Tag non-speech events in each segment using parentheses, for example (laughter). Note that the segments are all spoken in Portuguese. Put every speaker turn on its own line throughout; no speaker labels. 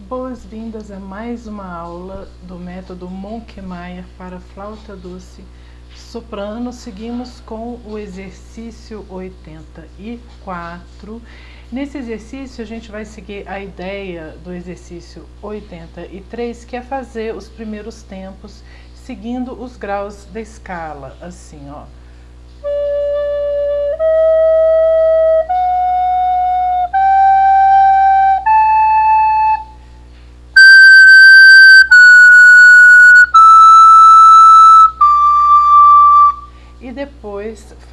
Boas-vindas a mais uma aula do método Monkmeyer para flauta doce soprano. Seguimos com o exercício 84. Nesse exercício a gente vai seguir a ideia do exercício 83, que é fazer os primeiros tempos seguindo os graus da escala, assim, ó.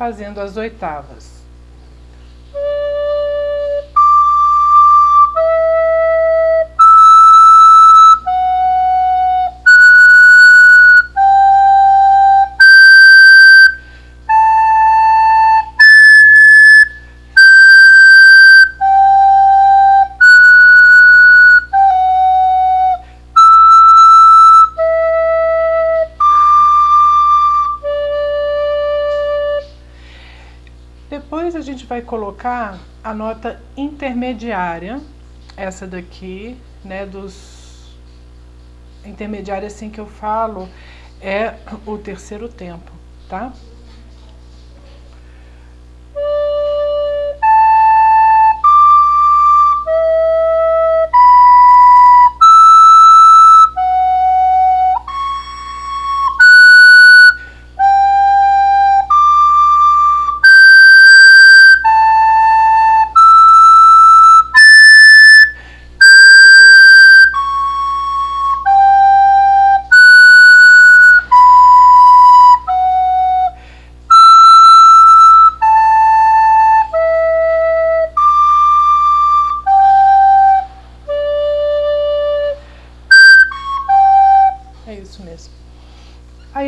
Fazendo as oitavas. A gente vai colocar a nota intermediária, essa daqui, né, dos intermediária assim que eu falo, é o terceiro tempo, tá?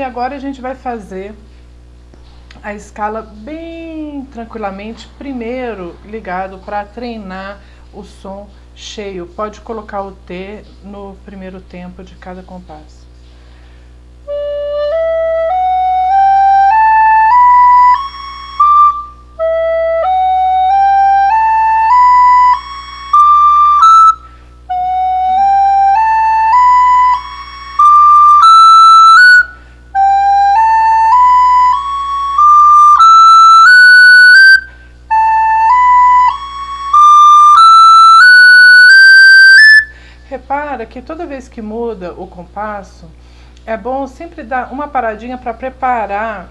Agora a gente vai fazer a escala bem tranquilamente, primeiro ligado para treinar o som cheio. Pode colocar o T no primeiro tempo de cada compasso. Que toda vez que muda o compasso, é bom sempre dar uma paradinha para preparar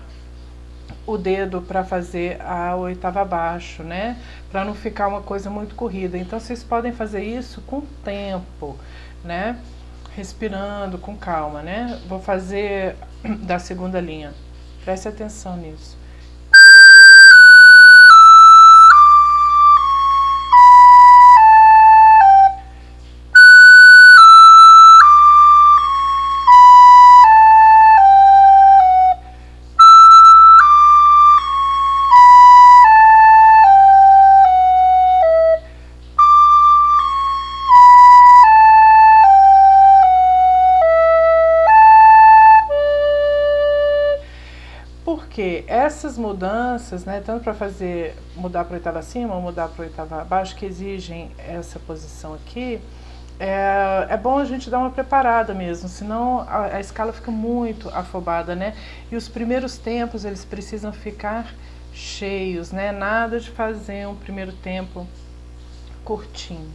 o dedo para fazer a oitava abaixo, né? Para não ficar uma coisa muito corrida. Então vocês podem fazer isso com tempo, né? Respirando com calma, né? Vou fazer (clears throat) da segunda linha. Preste atenção nisso. Porque essas mudanças, né, tanto para fazer mudar para oitava acima ou mudar para oitava abaixo, que exigem essa posição aqui, é, é bom a gente dar uma preparada mesmo, senão a, a escala fica muito afobada, né? E os primeiros tempos, eles precisam ficar cheios, né? Nada de fazer um primeiro tempo curtinho.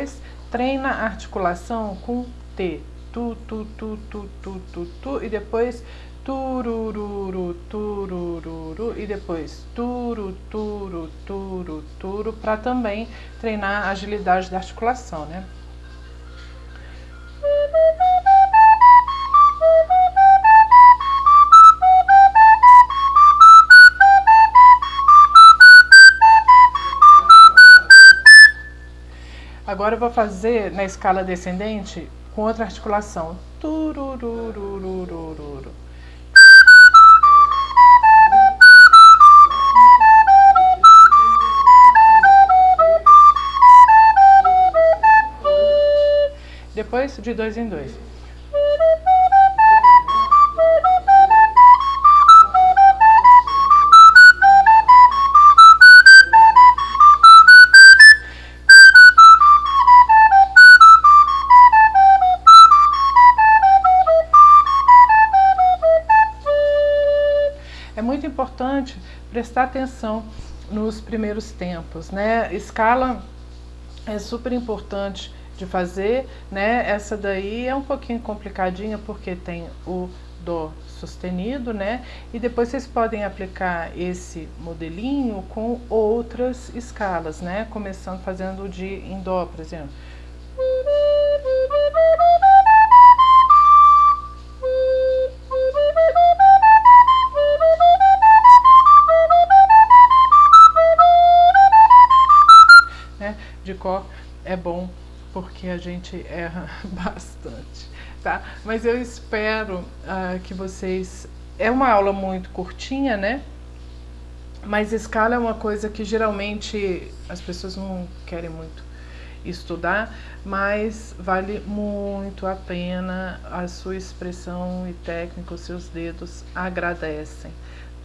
Depois treina a articulação com T. Tu, tu, tu, tu, tu, tu, tu, e depois turururu, turururu, e depois turu, turu, turu, turu, para também treinar a agilidade da articulação, né? Agora eu vou fazer na escala descendente com outra articulação. Turururururururu. Depois de dois em dois. É muito importante prestar atenção nos primeiros tempos, né? Escala é super importante de fazer, né? Essa daí é um pouquinho complicadinha porque tem o Dó sustenido, né? E depois vocês podem aplicar esse modelinho com outras escalas, né? Começando fazendo de em Dó, por exemplo. É bom porque a gente erra (laughs) bastante, tá? Mas eu espero uh, que vocês... É uma aula muito curtinha, né? Mas escala é uma coisa que geralmente as pessoas não querem muito estudar, mas vale muito a pena a sua expressão e técnica, os seus dedos agradecem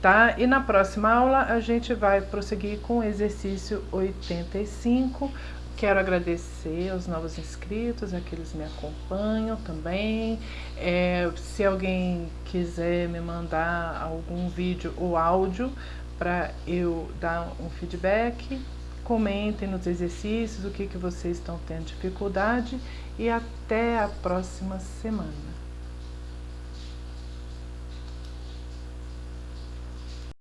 tá? E na próxima aula a gente vai prosseguir com o exercício 85. Quero agradecer aos novos inscritos, aqueles que me acompanham também. É, se alguém quiser me mandar algum vídeo ou áudio para eu dar um feedback, comentem nos exercícios o que, que vocês estão tendo dificuldade e até a próxima semana.